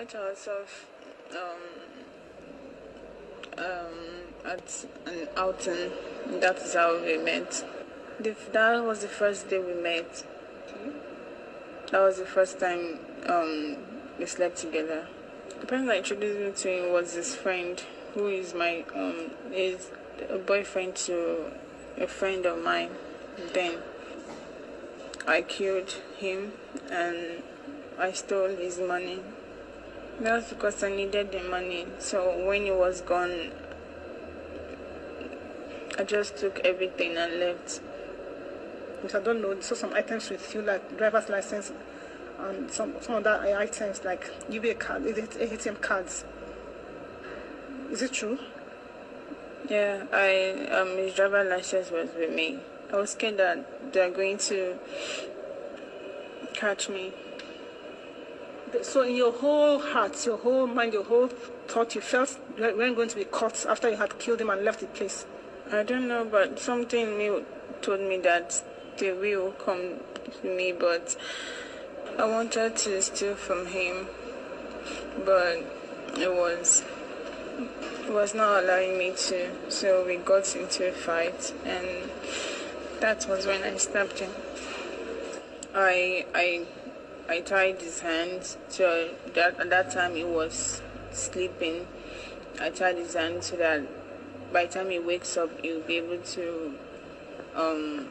met ourselves um, um, at an outing. That is how we met. The, that was the first day we met. That was the first time um, we slept together. The person that introduced me to him was his friend, who is my um, is a boyfriend to a friend of mine. Then I killed him and I stole his money. That's because I needed the money. So when he was gone, I just took everything and left. Because I don't know, so some items with you, like driver's license and some, some other items like UBA card, ATM cards. Is it true? Yeah, I um his driver license was with me. I was scared that they're going to catch me. So in your whole heart, your whole mind, your whole thought, you felt you weren't going to be caught after you had killed him and left the place. I don't know, but something me told me that they will come to me, but I wanted to steal from him, but it was it was not allowing me to. So we got into a fight, and that was when I stabbed him. I I I tied his hands. So that at that time he was sleeping. I tied his hands so that by the time he wakes up, he'll be able to um,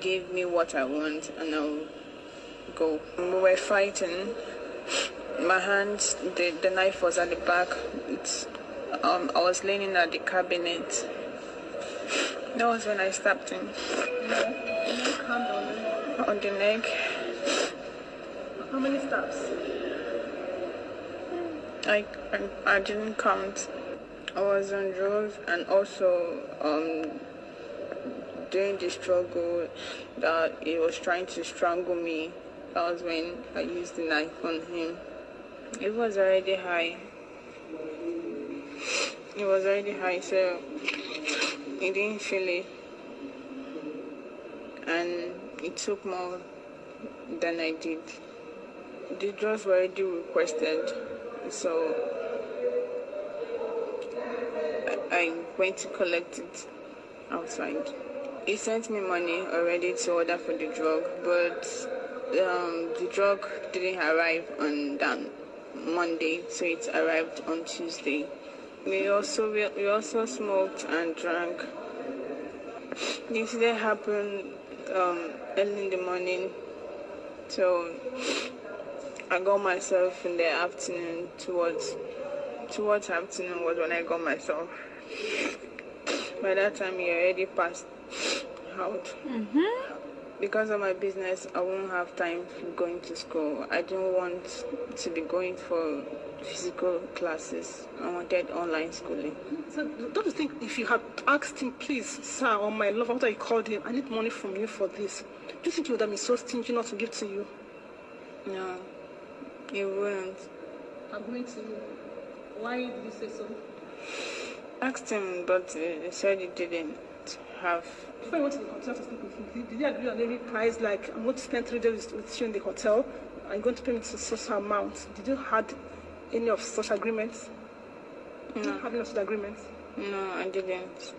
give me what I want, and I'll go. We were fighting. My hands, the, the knife was at the back. It's, um, I was leaning at the cabinet. That was when I stabbed him. On the neck. How many stabs? I, I, I didn't count. I was on drugs and also um, during the struggle that he was trying to strangle me. That was when I used the knife on him. It was already high. It was already high, so he didn't feel it. And it took more than I did. The drugs were already requested, so I went to collect it outside. He sent me money already to order for the drug, but um, the drug didn't arrive on that Monday, so it arrived on Tuesday. We also we, we also smoked and drank. The incident happened um, early in the morning, so I got myself in the afternoon towards towards afternoon was when I got myself. By that time, he already passed out. Mm-hmm. Because of my business, I won't have time for going to school. I didn't want to be going for physical classes. I wanted online schooling. So don't you think if you had asked him, please, sir, or my love, after you called him, I need money from you for this, do you think he would have been so stingy not to give to you? No, he wouldn't. I'm going to you. Why did you say so? Asked him, but he said he didn't have. Before you went to the hotel to sleep with him, did you agree on any price? Like, I'm going to spend three days with you in the hotel. I'm going to pay me to such amount. Did you had any of such agreements? Did you No. have any of such agreements? No, I didn't.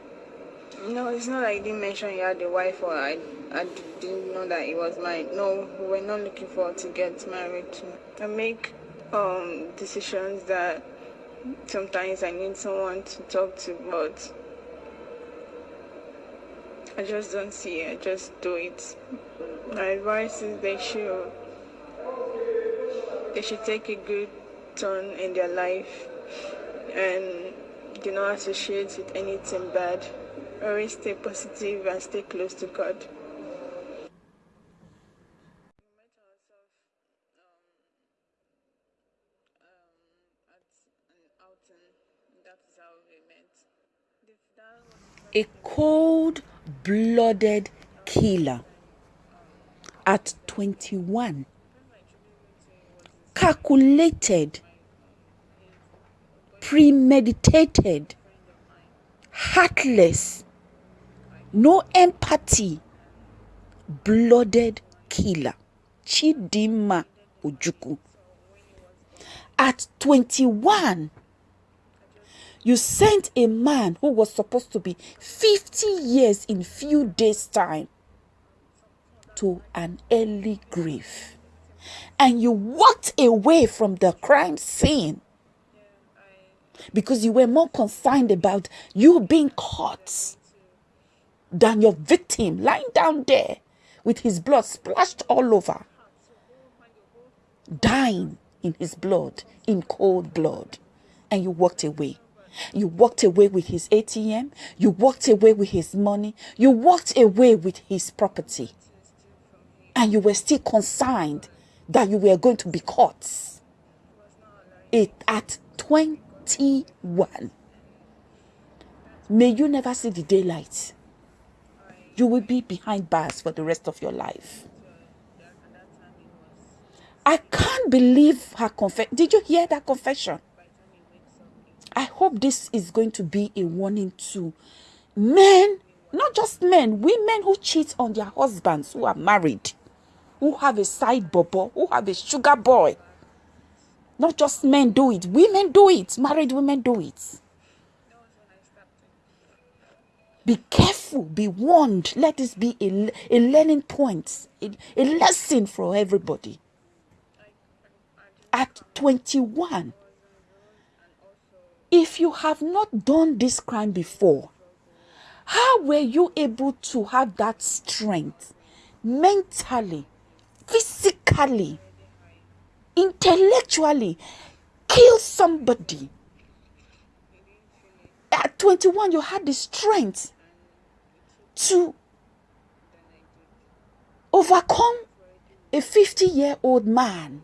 No, it's not like he didn't mention he had a wife or I, I didn't know that he was married. No, we're not looking forward to get married. I make um, decisions that sometimes I need someone to talk to, but I just don't see it. I just do it. My advice is they should they should take a good turn in their life and do not associate with anything bad. Always stay positive and stay close to God. A cold blooded killer at 21. Calculated, premeditated, heartless, no empathy, blooded killer. Chidinma Ojukwu. At 21, you sent a man who was supposed to be 50 years in few days time to an early grave and you walked away from the crime scene because you were more concerned about you being caught than your victim lying down there with his blood splashed all over, dying in his blood, in cold blood, and you walked away. You walked away with his ATM, you walked away with his money, you walked away with his property, and you were still concerned that you were going to be caught. It at 21. May you never see the daylight. You will be behind bars for the rest of your life. I can't believe her confession. Did you hear that confession? I hope this is going to be a warning to men, not just men, women who cheat on their husbands who are married who have a side bubble, who have a sugar boy. Not just men do it, women do it, married women do it. Be careful, be warned. Let this be a, a learning point, a, a lesson for everybody. At 21, if you have not done this crime before, how were you able to have that strength mentally physically, intellectually kill somebody. At 21, you had the strength to overcome a 50 year old man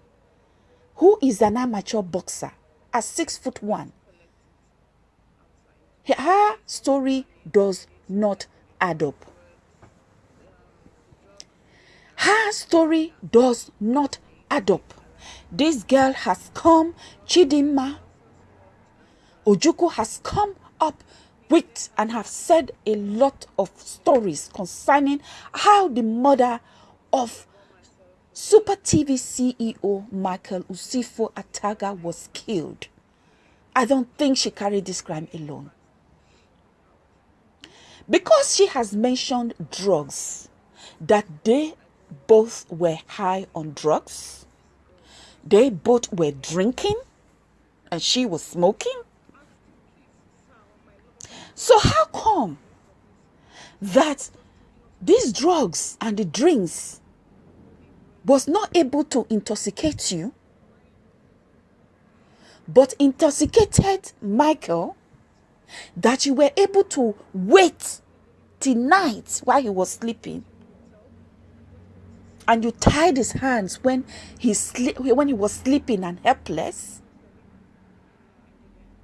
who is an amateur boxer at six foot one. Her story does not add up. Her story does not add up. This girl has come, Chidinma Ojukwu has come up with and have said a lot of stories concerning how the mother of Super TV CEO Michael Usifo Ataga was killed. I don't think she carried this crime alone. Because she has mentioned drugs, that they both were high on drugs. They both were drinking and she was smoking. So how come that these drugs and the drinks was not able to intoxicate you but intoxicated Michael that you were able to wait till night while he was sleeping. And you tied his hands when he sleep when he was sleeping and helpless.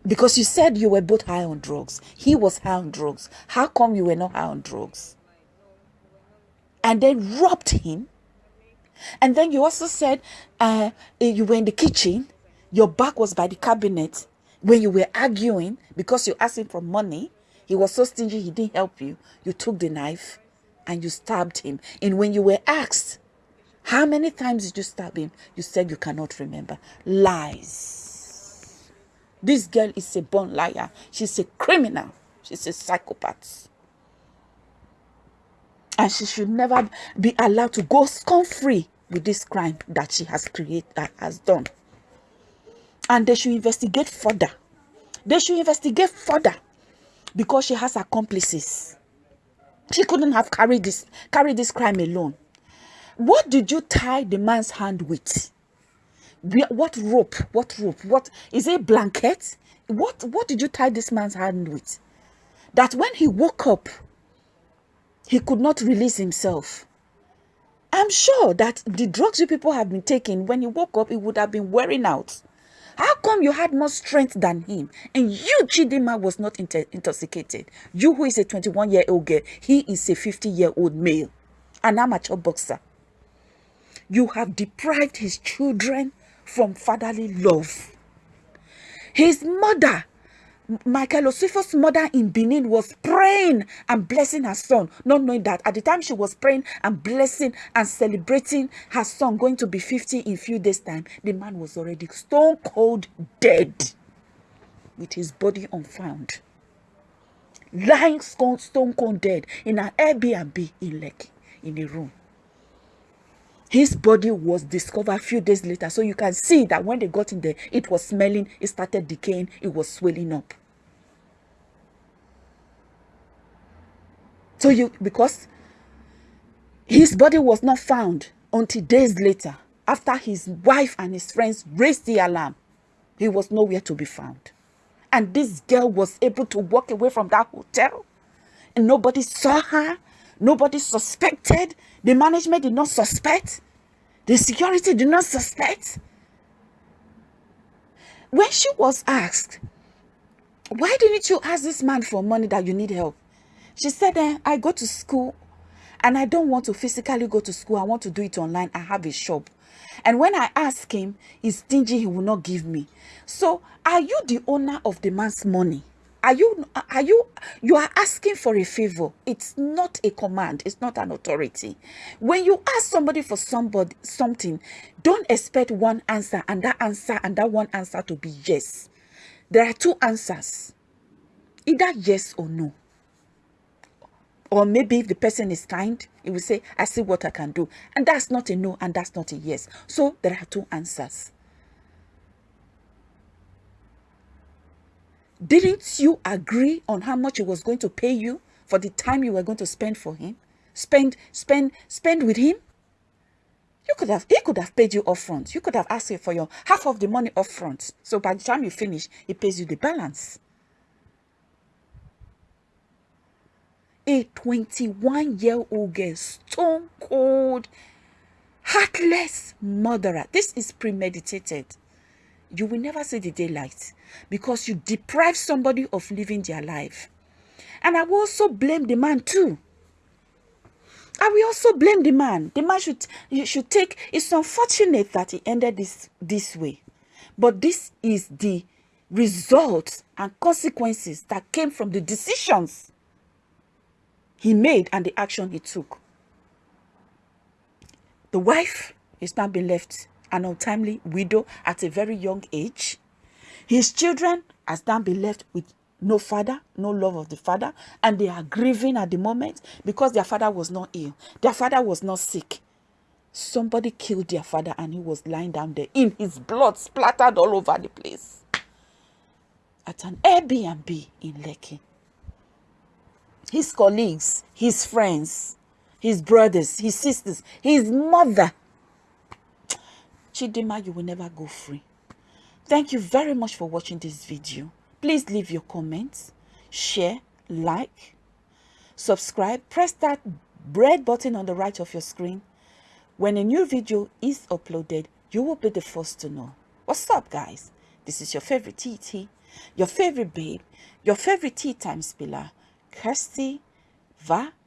Because you said you were both high on drugs. He was high on drugs. How come you were not high on drugs? And then robbed him. And then you also said uh, you were in the kitchen. Your back was by the cabinet when you were arguing because you asked him for money he was so stingy he didn't help you you took the knife and you stabbed him and when you were asked how many times did you stab him? You said you cannot remember. Lies. This girl is a born liar. She's a criminal. She's a psychopath. And she should never be allowed to go scot free with this crime that she has created, has done. And they should investigate further. They should investigate further because she has accomplices. She couldn't have carried this, carried this crime alone. What did you tie the man's hand with? What rope? What rope? What is it? Blanket? What what did you tie this man's hand with? That when he woke up, he could not release himself. I'm sure that the drugs you people have been taking, when he woke up, it would have been wearing out. How come you had more strength than him? And you, Chidinma, was not intoxicated. You, who is a 21 year old girl, he is a 50 year old male, an amateur boxer. You have deprived his children from fatherly love. His mother Michael Osifo's mother in Benin was praying and blessing her son, not knowing that at the time she was praying and blessing and celebrating her son going to be 50 in few days' time, the man was already stone cold dead with his body unfound. Lying stone cold dead in an Airbnb in Lekki, in a room. His body was discovered a few days later. So you can see that when they got in there, it was smelling, it started decaying, it was swelling up. So you, because his body was not found until days later, after his wife and his friends raised the alarm, he was nowhere to be found. And this girl was able to walk away from that hotel and nobody saw her Nobody suspected. The management did not suspect. The security did not suspect. When she was asked, why didn't you ask this man for money that you need help? She said, eh, I go to school and I don't want to physically go to school. I want to do it online. I have a shop. And when I ask him, he's stingy. He will not give me. So are you the owner of the man's money? Are you are you you are asking for a favor. It's not a command. It's not an authority. When you ask somebody for somebody something don't expect one answer and that answer and that one answer to be yes. There are two answers. Either yes or no. Or maybe if the person is kind he will say i see what i can do. And that's not a no and that's not a yes. So there are two answers Didn't you agree on how much he was going to pay you for the time you were going to spend for him? Spend, spend, spend with him? You could have, he could have paid you up front. You could have asked him for your half of the money up front. So by the time you finish, he pays you the balance. A 21-year-old girl, stone cold, heartless murderer. This is premeditated you will never see the daylight because you deprive somebody of living their life. And I will also blame the man too. I will also blame the man. The man should you should take. It's unfortunate that he ended this this way, but this is the results and consequences that came from the decisions he made and the action he took. The wife is now being left an untimely widow at a very young age. His children has now been left with no father, no love of the father, and they are grieving at the moment because their father was not ill. Their father was not sick. Somebody killed their father and he was lying down there in his blood splattered all over the place. At an Airbnb in Lekki. His colleagues, his friends, his brothers, his sisters, his mother Chidinma, you will never go free. Thank you very much for watching this video. Please leave your comments, share, like, subscribe, press that red button on the right of your screen. When a new video is uploaded, you will be the first to know. What's up, guys? This is your favorite TT, your favorite babe, your favorite tea time spiller, Kirsty Valentine.